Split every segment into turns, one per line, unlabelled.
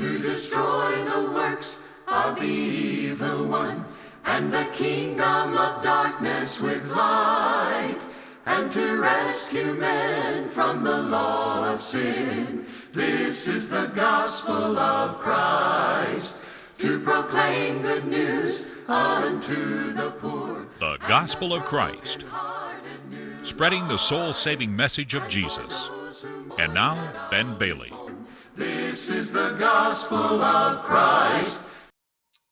to destroy the works of the evil one and the kingdom of darkness with light and to rescue men from the law of sin. This is the gospel of Christ to proclaim good news unto the poor.
The Gospel of Christ, spreading the soul saving message of Jesus. And now, Ben Bailey.
This is the gospel of Christ.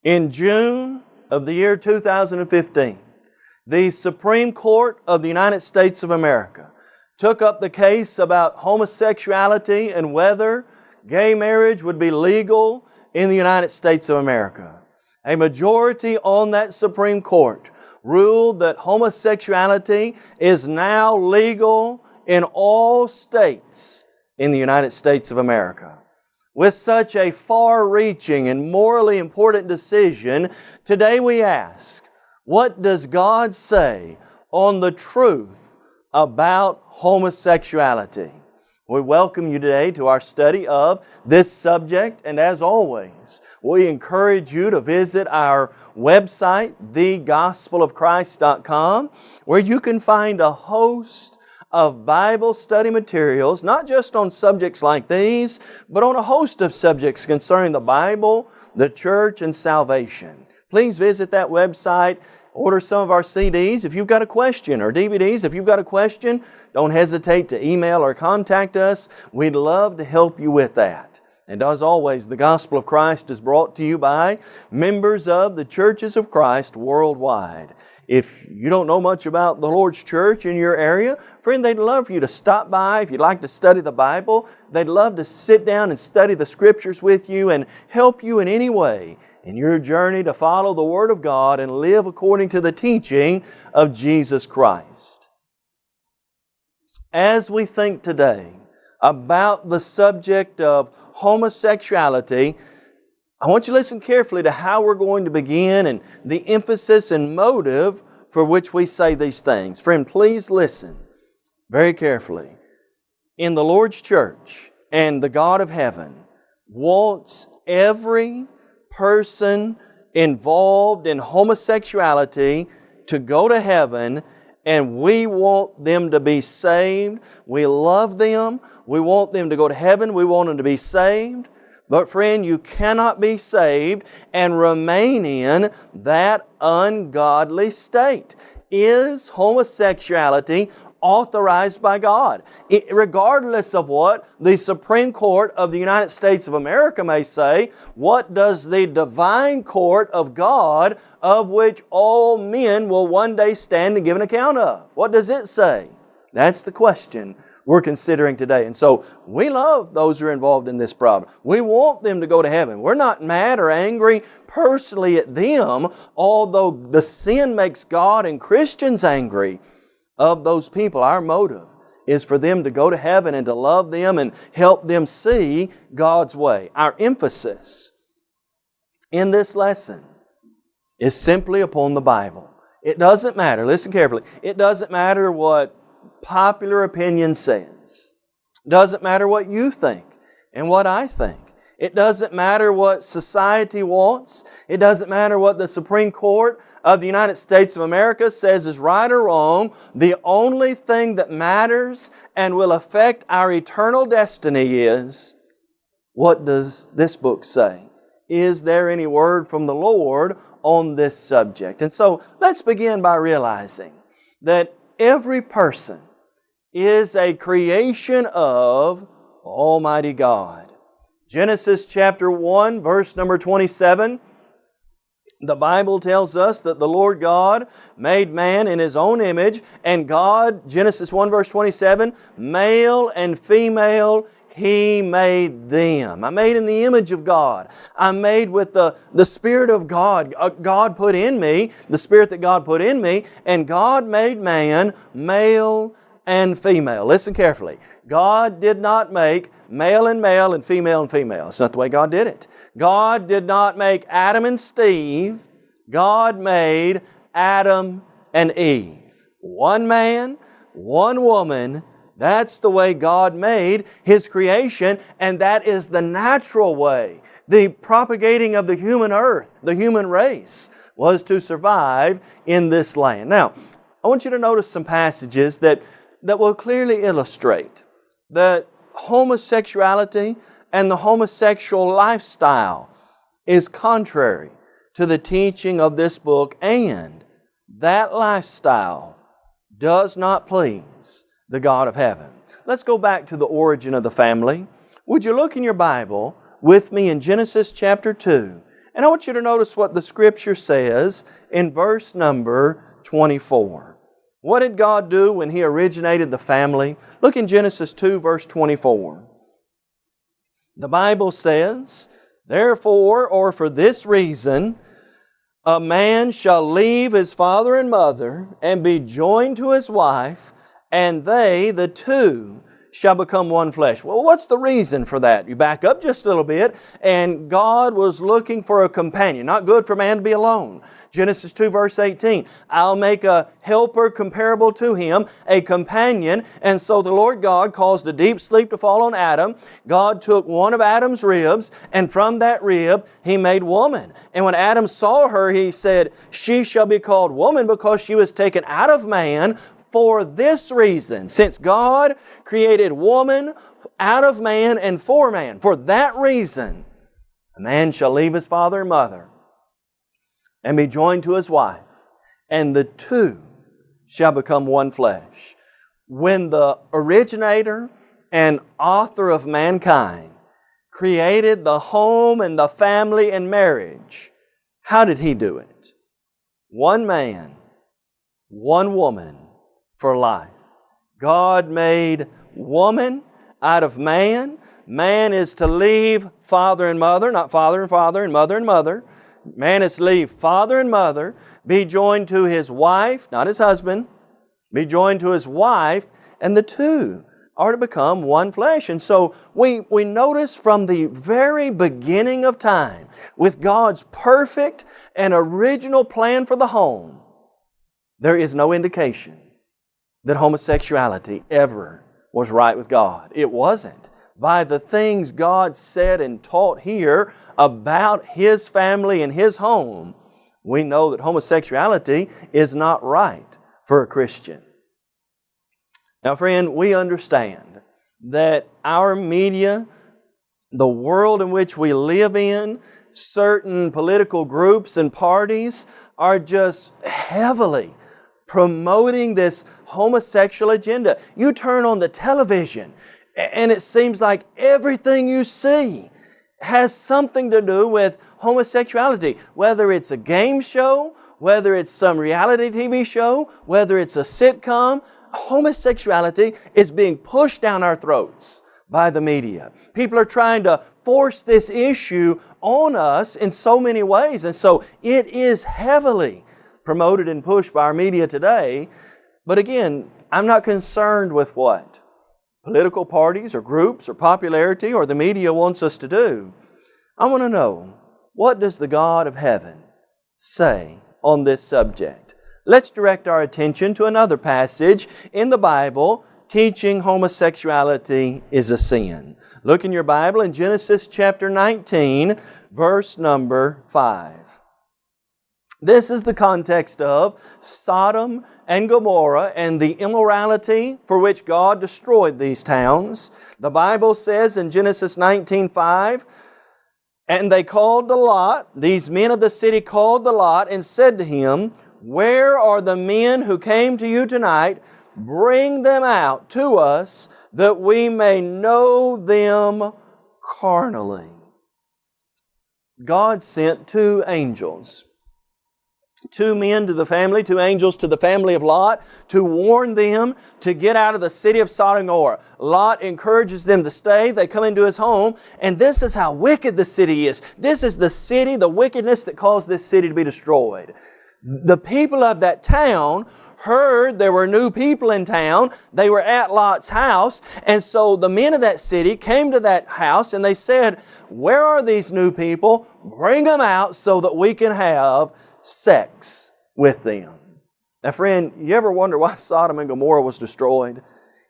In June of the year 2015, the Supreme Court of the United States of America took up the case about homosexuality and whether gay marriage would be legal in the United States of America. A majority on that Supreme Court ruled that homosexuality is now legal in all states in the United States of America. With such a far-reaching and morally important decision, today we ask, what does God say on the truth about homosexuality? We welcome you today to our study of this subject and as always, we encourage you to visit our website, thegospelofchrist.com where you can find a host of Bible study materials, not just on subjects like these, but on a host of subjects concerning the Bible, the church, and salvation. Please visit that website Order some of our CDs. If you've got a question or DVDs, if you've got a question, don't hesitate to email or contact us. We'd love to help you with that. And as always, the Gospel of Christ is brought to you by members of the Churches of Christ worldwide. If you don't know much about the Lord's church in your area, friend, they'd love for you to stop by. If you'd like to study the Bible, they'd love to sit down and study the Scriptures with you and help you in any way in your journey to follow the Word of God and live according to the teaching of Jesus Christ. As we think today about the subject of homosexuality, I want you to listen carefully to how we're going to begin and the emphasis and motive for which we say these things. Friend, please listen very carefully. In the Lord's church and the God of heaven wants every person involved in homosexuality to go to heaven and we want them to be saved. We love them. We want them to go to heaven. We want them to be saved. But friend, you cannot be saved and remain in that ungodly state. Is homosexuality authorized by God. It, regardless of what the Supreme Court of the United States of America may say, what does the divine court of God, of which all men will one day stand and give an account of? What does it say? That's the question we're considering today. And so we love those who are involved in this problem. We want them to go to heaven. We're not mad or angry personally at them, although the sin makes God and Christians angry of those people. Our motive is for them to go to heaven and to love them and help them see God's way. Our emphasis in this lesson is simply upon the Bible. It doesn't matter, listen carefully, it doesn't matter what popular opinion says. It doesn't matter what you think and what I think. It doesn't matter what society wants. It doesn't matter what the Supreme Court of the United States of America says is right or wrong. The only thing that matters and will affect our eternal destiny is, what does this book say? Is there any word from the Lord on this subject? And so let's begin by realizing that every person is a creation of Almighty God. Genesis chapter 1, verse number 27, the Bible tells us that the Lord God made man in His own image, and God, Genesis 1 verse 27, male and female, He made them. I made in the image of God. I'm made with the, the Spirit of God. Uh, God put in me, the Spirit that God put in me, and God made man male and female. Listen carefully. God did not make male and male and female and female. It's not the way God did it. God did not make Adam and Steve. God made Adam and Eve. One man, one woman, That's the way God made His creation, and that is the natural way. The propagating of the human earth, the human race, was to survive in this land. Now, I want you to notice some passages that, that will clearly illustrate that homosexuality and the homosexual lifestyle is contrary to the teaching of this book, and that lifestyle does not please the God of heaven. Let's go back to the origin of the family. Would you look in your Bible with me in Genesis chapter 2? And I want you to notice what the Scripture says in verse number 24. What did God do when He originated the family? Look in Genesis 2, verse 24. The Bible says, Therefore, or for this reason, a man shall leave his father and mother and be joined to his wife, and they, the two, shall become one flesh. Well, what's the reason for that? You back up just a little bit, and God was looking for a companion. Not good for man to be alone. Genesis 2 verse 18, I'll make a helper comparable to him, a companion. And so the Lord God caused a deep sleep to fall on Adam. God took one of Adam's ribs, and from that rib He made woman. And when Adam saw her, he said, She shall be called woman because she was taken out of man for this reason. Since God created woman out of man and for man, for that reason, a man shall leave his father and mother and be joined to his wife, and the two shall become one flesh. When the originator and author of mankind created the home and the family and marriage, how did he do it? One man, one woman for life. God made woman out of man. Man is to leave father and mother, not father and father and mother and mother. Man is to leave father and mother, be joined to his wife, not his husband, be joined to his wife, and the two are to become one flesh. And so we, we notice from the very beginning of time, with God's perfect and original plan for the home, there is no indication that homosexuality ever was right with God. It wasn't. By the things God said and taught here about His family and His home, we know that homosexuality is not right for a Christian. Now, friend, we understand that our media, the world in which we live in, certain political groups and parties are just heavily promoting this homosexual agenda. You turn on the television and it seems like everything you see has something to do with homosexuality, whether it's a game show, whether it's some reality TV show, whether it's a sitcom, homosexuality is being pushed down our throats by the media. People are trying to force this issue on us in so many ways, and so it is heavily promoted and pushed by our media today. But again, I'm not concerned with what political parties or groups or popularity or the media wants us to do. I want to know, what does the God of heaven say on this subject? Let's direct our attention to another passage in the Bible teaching homosexuality is a sin. Look in your Bible in Genesis chapter 19, verse number 5. This is the context of Sodom and Gomorrah and the immorality for which God destroyed these towns. The Bible says in Genesis 19.5, And they called the Lot, these men of the city called the Lot and said to him, Where are the men who came to you tonight? Bring them out to us that we may know them carnally. God sent two angels two men to the family, two angels to the family of Lot to warn them to get out of the city of Sodom and Gomorrah. Lot encourages them to stay. They come into his home, and this is how wicked the city is. This is the city, the wickedness that caused this city to be destroyed. The people of that town heard there were new people in town. They were at Lot's house. And so the men of that city came to that house and they said, Where are these new people? Bring them out so that we can have sex with them. Now, friend, you ever wonder why Sodom and Gomorrah was destroyed?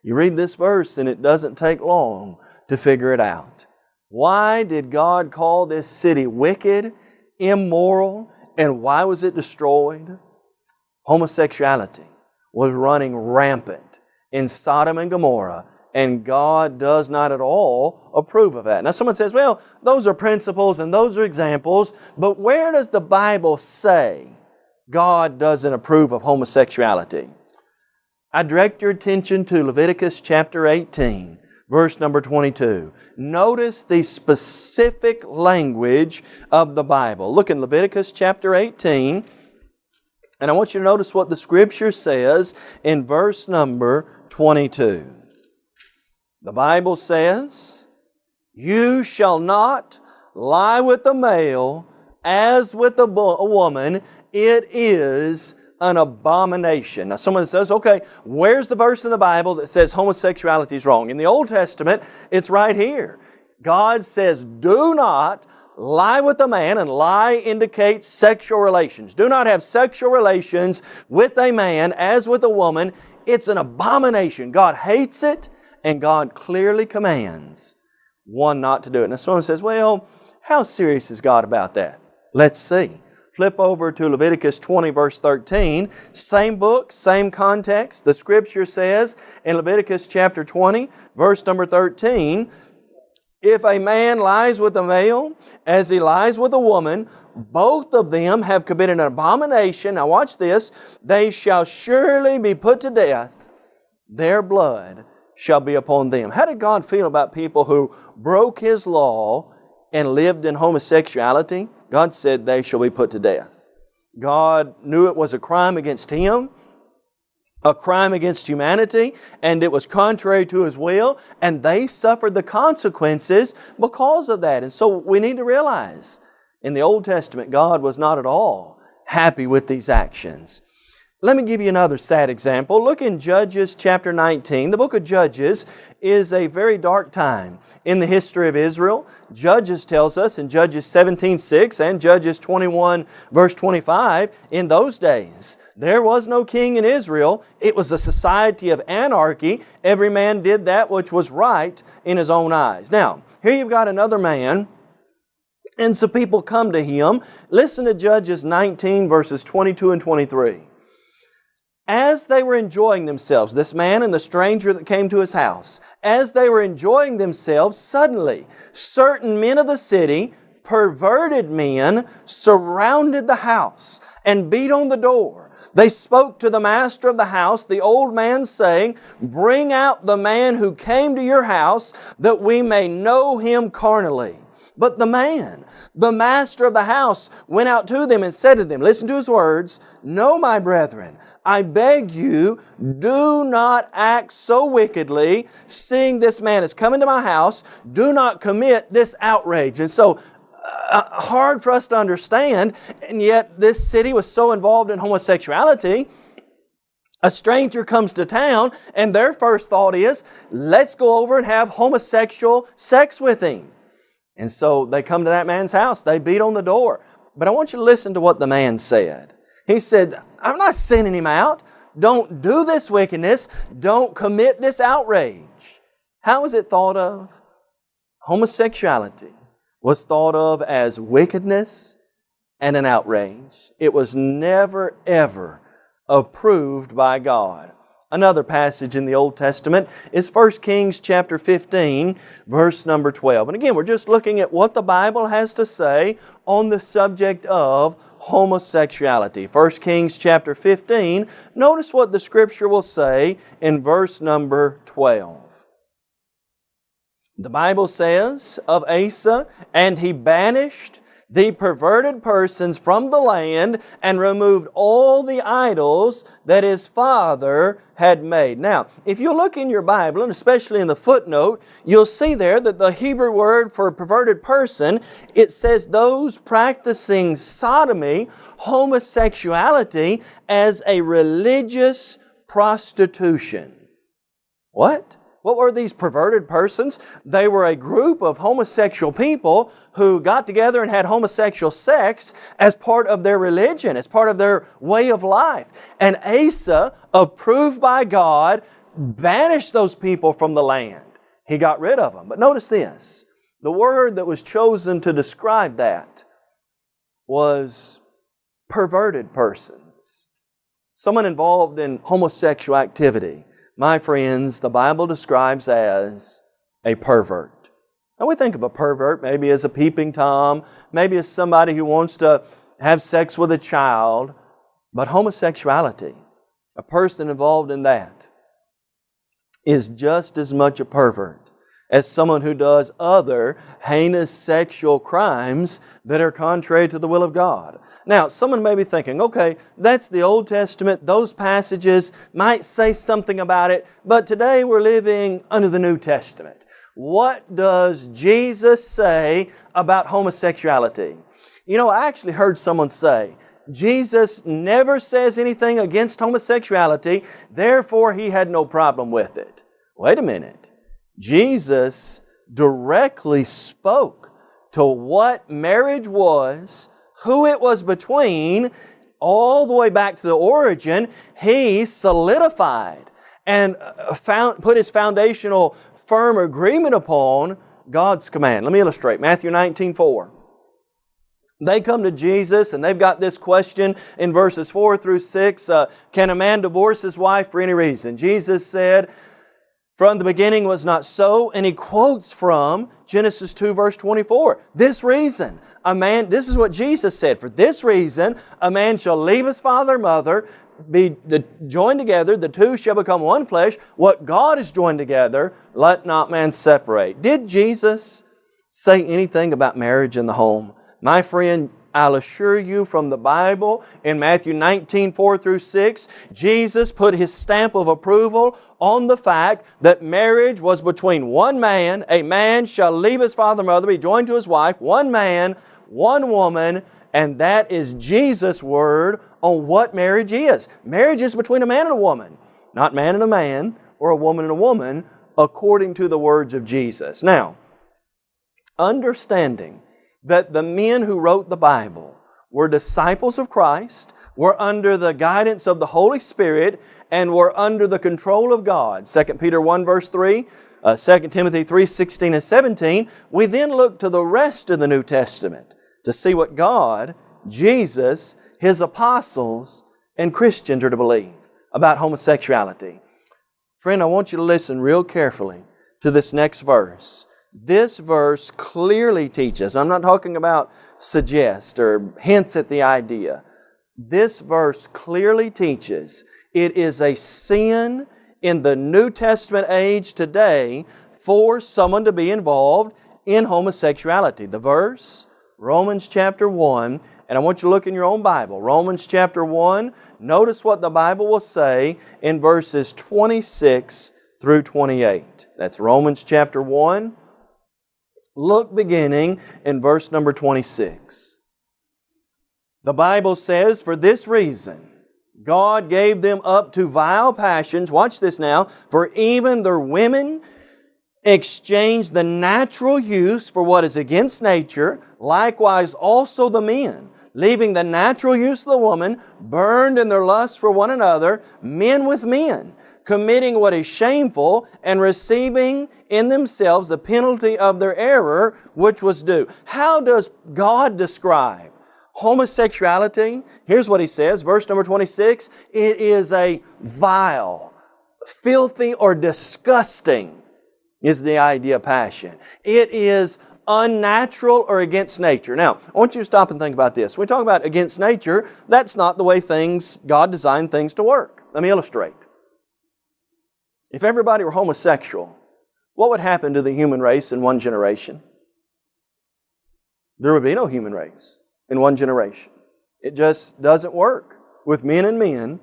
You read this verse and it doesn't take long to figure it out. Why did God call this city wicked, immoral, and why was it destroyed? Homosexuality was running rampant in Sodom and Gomorrah, and God does not at all approve of that. Now, someone says, well, those are principles and those are examples, but where does the Bible say God doesn't approve of homosexuality? I direct your attention to Leviticus chapter 18, verse number 22. Notice the specific language of the Bible. Look in Leviticus chapter 18, and I want you to notice what the Scripture says in verse number 22. The Bible says, You shall not lie with a male as with a, a woman. It is an abomination. Now someone says, okay, where's the verse in the Bible that says homosexuality is wrong? In the Old Testament, it's right here. God says, do not lie with a man, and lie indicates sexual relations. Do not have sexual relations with a man as with a woman. It's an abomination. God hates it, and God clearly commands one not to do it. Now someone says, well, how serious is God about that? Let's see. Flip over to Leviticus 20 verse 13. Same book, same context. The scripture says in Leviticus chapter 20 verse number 13, If a man lies with a male as he lies with a woman, both of them have committed an abomination. Now watch this. They shall surely be put to death. Their blood shall be upon them. How did God feel about people who broke His law and lived in homosexuality? God said they shall be put to death. God knew it was a crime against Him, a crime against humanity, and it was contrary to His will, and they suffered the consequences because of that. And so we need to realize in the Old Testament, God was not at all happy with these actions. Let me give you another sad example. Look in Judges chapter 19. The book of Judges is a very dark time in the history of Israel. Judges tells us in Judges 17:6 and Judges 21 verse 25, in those days there was no king in Israel. It was a society of anarchy. Every man did that which was right in his own eyes. Now, here you've got another man and some people come to him. Listen to Judges 19 verses 22 and 23 as they were enjoying themselves, this man and the stranger that came to his house, as they were enjoying themselves, suddenly certain men of the city, perverted men, surrounded the house and beat on the door. They spoke to the master of the house, the old man, saying, Bring out the man who came to your house, that we may know him carnally. But the man, the master of the house, went out to them and said to them, Listen to his words, No, my brethren, I beg you, do not act so wickedly, seeing this man is coming to my house. Do not commit this outrage. And so, uh, hard for us to understand, and yet this city was so involved in homosexuality. A stranger comes to town, and their first thought is, let's go over and have homosexual sex with him. And so they come to that man's house, they beat on the door. But I want you to listen to what the man said. He said, I'm not sending him out. Don't do this wickedness. Don't commit this outrage. How is it thought of? Homosexuality was thought of as wickedness and an outrage. It was never, ever approved by God. Another passage in the Old Testament is 1 Kings chapter 15, verse number 12. And again, we're just looking at what the Bible has to say on the subject of homosexuality. 1 Kings chapter 15, notice what the Scripture will say in verse number 12. The Bible says of Asa, and he banished the perverted persons from the land and removed all the idols that his father had made. Now, if you look in your Bible, and especially in the footnote, you'll see there that the Hebrew word for perverted person, it says those practicing sodomy, homosexuality, as a religious prostitution. What? What were these perverted persons? They were a group of homosexual people who got together and had homosexual sex as part of their religion, as part of their way of life. And Asa, approved by God, banished those people from the land. He got rid of them. But notice this the word that was chosen to describe that was perverted persons. Someone involved in homosexual activity. My friends, the Bible describes as a pervert. Now we think of a pervert maybe as a peeping Tom, maybe as somebody who wants to have sex with a child, but homosexuality, a person involved in that, is just as much a pervert as someone who does other heinous sexual crimes that are contrary to the will of God. Now, someone may be thinking, okay, that's the Old Testament, those passages might say something about it, but today we're living under the New Testament. What does Jesus say about homosexuality? You know, I actually heard someone say, Jesus never says anything against homosexuality, therefore He had no problem with it. Wait a minute. Jesus directly spoke to what marriage was, who it was between, all the way back to the origin. He solidified and uh, found, put His foundational firm agreement upon God's command. Let me illustrate. Matthew 19, 4. They come to Jesus and they've got this question in verses 4 through 6. Uh, can a man divorce his wife for any reason? Jesus said, from the beginning was not so, and he quotes from Genesis 2 verse 24. This reason, a man, this is what Jesus said, for this reason, a man shall leave his father and mother, be the, joined together, the two shall become one flesh. What God has joined together, let not man separate. Did Jesus say anything about marriage in the home? My friend, I'll assure you from the Bible in Matthew 19, 4 through 6, Jesus put His stamp of approval on the fact that marriage was between one man, a man shall leave his father and mother, be joined to his wife, one man, one woman, and that is Jesus' word on what marriage is. Marriage is between a man and a woman, not man and a man or a woman and a woman, according to the words of Jesus. Now, understanding that the men who wrote the Bible were disciples of Christ, were under the guidance of the Holy Spirit, and were under the control of God. 2 Peter 1 verse 3, uh, 2 Timothy 3, 16 and 17. We then look to the rest of the New Testament to see what God, Jesus, His apostles, and Christians are to believe about homosexuality. Friend, I want you to listen real carefully to this next verse. This verse clearly teaches, I'm not talking about suggest or hints at the idea. This verse clearly teaches it is a sin in the New Testament age today for someone to be involved in homosexuality. The verse, Romans chapter 1, and I want you to look in your own Bible. Romans chapter 1, notice what the Bible will say in verses 26 through 28. That's Romans chapter 1, Look beginning in verse number 26. The Bible says, For this reason, God gave them up to vile passions. Watch this now. For even their women exchanged the natural use for what is against nature. Likewise also the men, leaving the natural use of the woman, burned in their lust for one another, men with men committing what is shameful and receiving in themselves the penalty of their error which was due. How does God describe homosexuality? Here's what He says, verse number 26, it is a vile, filthy, or disgusting is the idea of passion. It is unnatural or against nature. Now, I want you to stop and think about this. When we talk about against nature, that's not the way things, God designed things to work. Let me illustrate. If everybody were homosexual, what would happen to the human race in one generation? There would be no human race in one generation. It just doesn't work with men and men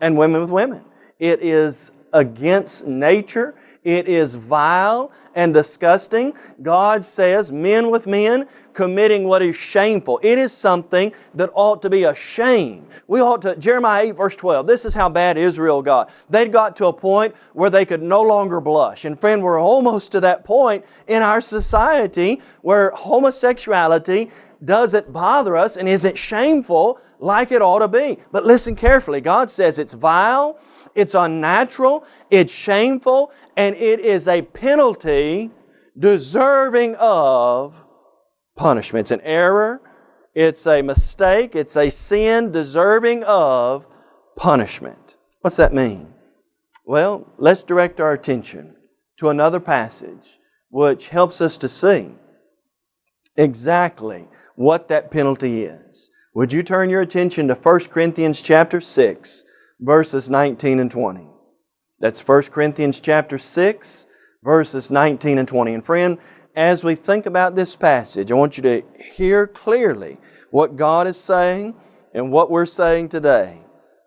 and women with women. It is against nature. It is vile and disgusting. God says, men with men committing what is shameful. It is something that ought to be a shame. We ought to, Jeremiah 8 verse 12, this is how bad Israel got. They'd got to a point where they could no longer blush. And friend, we're almost to that point in our society where homosexuality doesn't bother us and isn't shameful like it ought to be. But listen carefully. God says it's vile, it's unnatural, it's shameful, and it is a penalty deserving of punishment. It's an error, it's a mistake, it's a sin deserving of punishment. What's that mean? Well, let's direct our attention to another passage which helps us to see exactly what that penalty is. Would you turn your attention to 1 Corinthians chapter 6, verses 19 and 20? That's 1 Corinthians chapter 6, verses 19 and 20. And friend, as we think about this passage, I want you to hear clearly what God is saying and what we're saying today.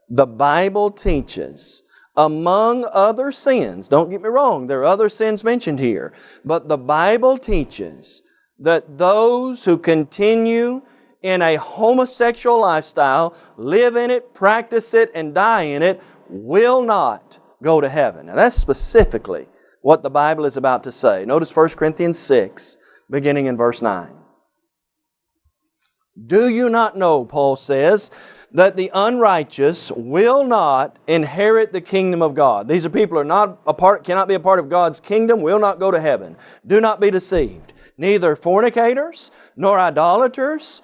The Bible teaches, among other sins, don't get me wrong, there are other sins mentioned here, but the Bible teaches that those who continue in a homosexual lifestyle, live in it, practice it, and die in it, will not go to heaven. Now that's specifically what the Bible is about to say. Notice 1 Corinthians 6, beginning in verse 9. Do you not know, Paul says, that the unrighteous will not inherit the kingdom of God. These are people who are not a part, cannot be a part of God's kingdom, will not go to heaven. Do not be deceived. Neither fornicators, nor idolaters,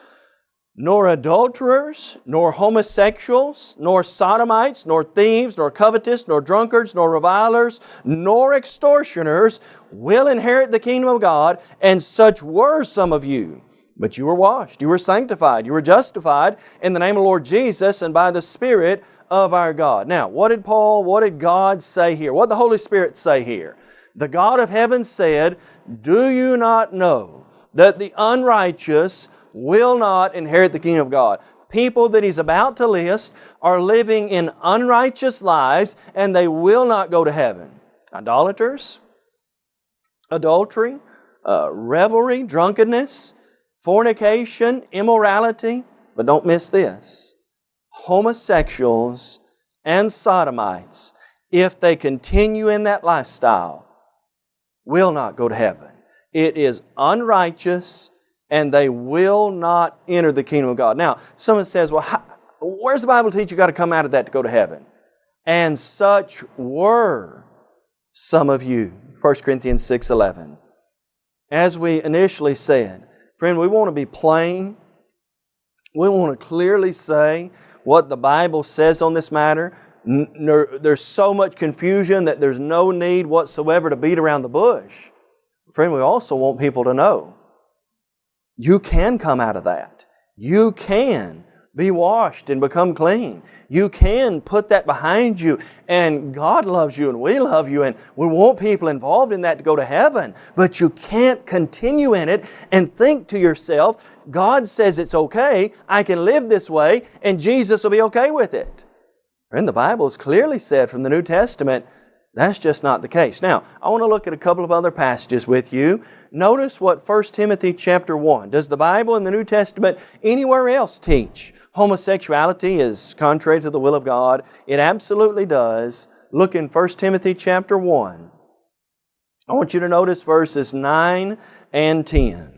nor adulterers, nor homosexuals, nor sodomites, nor thieves, nor covetous, nor drunkards, nor revilers, nor extortioners will inherit the kingdom of God, and such were some of you. But you were washed, you were sanctified, you were justified in the name of the Lord Jesus and by the Spirit of our God. Now, what did Paul, what did God say here? What did the Holy Spirit say here? The God of heaven said, Do you not know that the unrighteous will not inherit the kingdom of God. People that he's about to list are living in unrighteous lives and they will not go to heaven. Idolaters, adultery, uh, revelry, drunkenness, fornication, immorality, but don't miss this homosexuals and sodomites, if they continue in that lifestyle, will not go to heaven. It is unrighteous and they will not enter the kingdom of God. Now, someone says, well, how, where's the Bible teach you got to come out of that to go to heaven? And such were some of you. 1 Corinthians 6.11. As we initially said, friend, we want to be plain. We want to clearly say what the Bible says on this matter. There's so much confusion that there's no need whatsoever to beat around the bush. Friend, we also want people to know you can come out of that. You can be washed and become clean. You can put that behind you and God loves you and we love you and we want people involved in that to go to heaven. But you can't continue in it and think to yourself, God says it's okay, I can live this way and Jesus will be okay with it. And the Bible is clearly said from the New Testament that's just not the case. Now, I want to look at a couple of other passages with you. Notice what 1 Timothy chapter 1. Does the Bible in the New Testament anywhere else teach homosexuality is contrary to the will of God? It absolutely does. Look in 1 Timothy chapter 1. I want you to notice verses 9 and 10.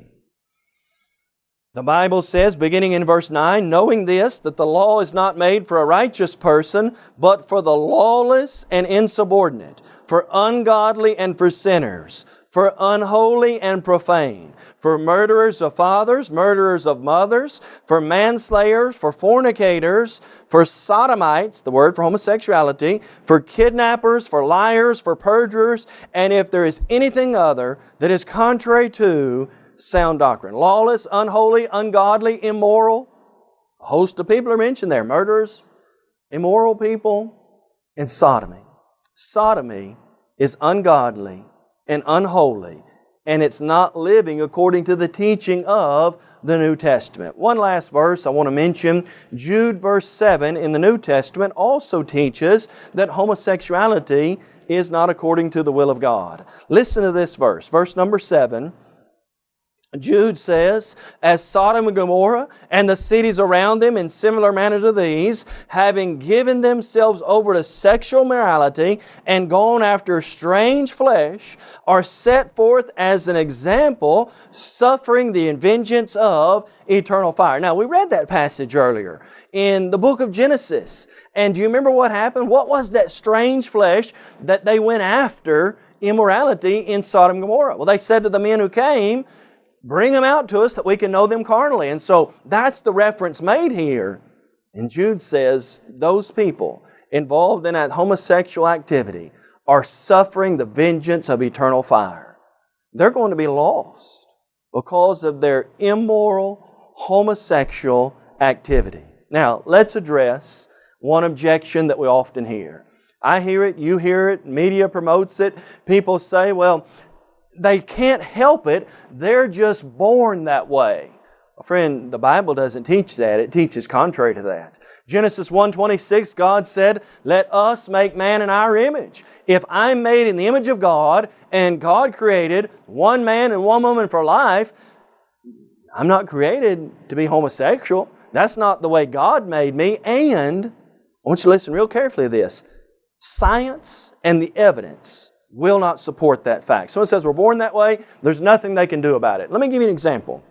The Bible says, beginning in verse 9, knowing this, that the law is not made for a righteous person, but for the lawless and insubordinate, for ungodly and for sinners, for unholy and profane, for murderers of fathers, murderers of mothers, for manslayers, for fornicators, for sodomites, the word for homosexuality, for kidnappers, for liars, for perjurers, and if there is anything other that is contrary to sound doctrine. Lawless, unholy, ungodly, immoral. A host of people are mentioned there. Murderers, immoral people, and sodomy. Sodomy is ungodly and unholy, and it's not living according to the teaching of the New Testament. One last verse I want to mention. Jude verse 7 in the New Testament also teaches that homosexuality is not according to the will of God. Listen to this verse, verse number 7 Jude says, as Sodom and Gomorrah and the cities around them in similar manner to these, having given themselves over to sexual morality and gone after strange flesh, are set forth as an example, suffering the vengeance of eternal fire. Now, we read that passage earlier in the book of Genesis. And do you remember what happened? What was that strange flesh that they went after immorality in Sodom and Gomorrah? Well, they said to the men who came, Bring them out to us that we can know them carnally. And so that's the reference made here. And Jude says those people involved in that homosexual activity are suffering the vengeance of eternal fire. They're going to be lost because of their immoral homosexual activity. Now, let's address one objection that we often hear. I hear it, you hear it, media promotes it. People say, well, they can't help it. They're just born that way. Friend, the Bible doesn't teach that. It teaches contrary to that. Genesis 1.26, God said, Let us make man in our image. If I'm made in the image of God and God created one man and one woman for life, I'm not created to be homosexual. That's not the way God made me. And I want you to listen real carefully to this. Science and the evidence will not support that fact. Someone says we're born that way, there's nothing they can do about it. Let me give you an example.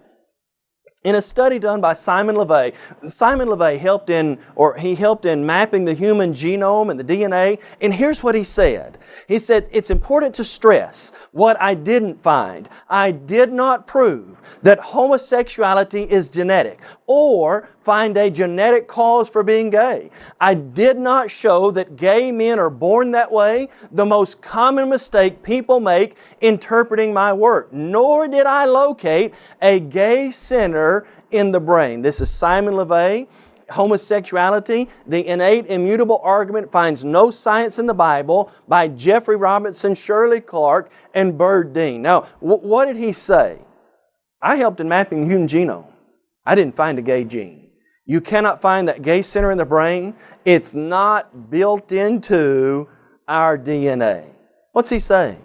In a study done by Simon LeVay, Simon LeVay helped in, or he helped in mapping the human genome and the DNA, and here's what he said. He said, it's important to stress what I didn't find. I did not prove that homosexuality is genetic or find a genetic cause for being gay. I did not show that gay men are born that way, the most common mistake people make interpreting my work, nor did I locate a gay center in the brain. This is Simon LeVay homosexuality, the innate immutable argument finds no science in the Bible by Jeffrey Robinson, Shirley Clark, and Byrd Dean. Now, what did he say? I helped in mapping the human genome. I didn't find a gay gene. You cannot find that gay center in the brain. It's not built into our DNA. What's he saying?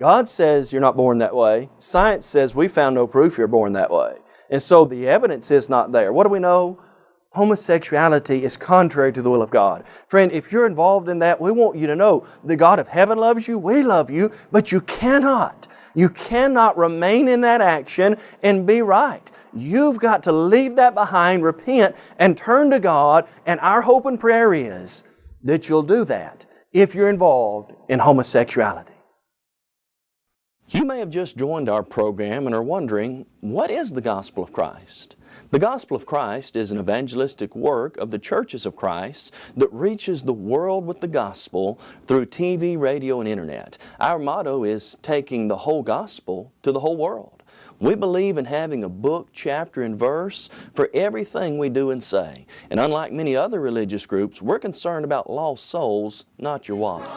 God says you're not born that way. Science says we found no proof you're born that way. And so the evidence is not there. What do we know? Homosexuality is contrary to the will of God. Friend, if you're involved in that, we want you to know the God of heaven loves you, we love you, but you cannot. You cannot remain in that action and be right. You've got to leave that behind, repent, and turn to God. And our hope and prayer is that you'll do that if you're involved in homosexuality. You may have just joined our program and are wondering, what is the gospel of Christ? The gospel of Christ is an evangelistic work of the churches of Christ that reaches the world with the gospel through TV, radio, and internet. Our motto is taking the whole gospel to the whole world. We believe in having a book, chapter, and verse for everything we do and say. And unlike many other religious groups, we're concerned about lost souls, not your wallet.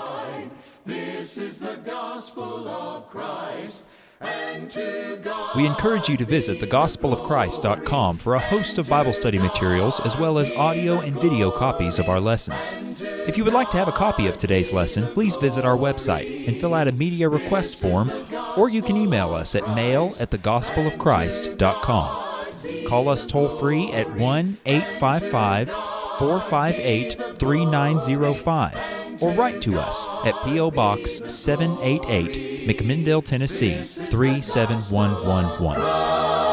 This is the gospel of Christ.
We encourage you to visit thegospelofchrist.com for a host of Bible study materials as well as audio and video copies of our lessons. If you would like to have a copy of today's lesson, please visit our website and fill out a media request form, or you can email us at mail at thegospelofchrist.com. Call us toll free at 1 855 458 3905 or write to us at P.O. Box 788, McMinnville, Tennessee 37111.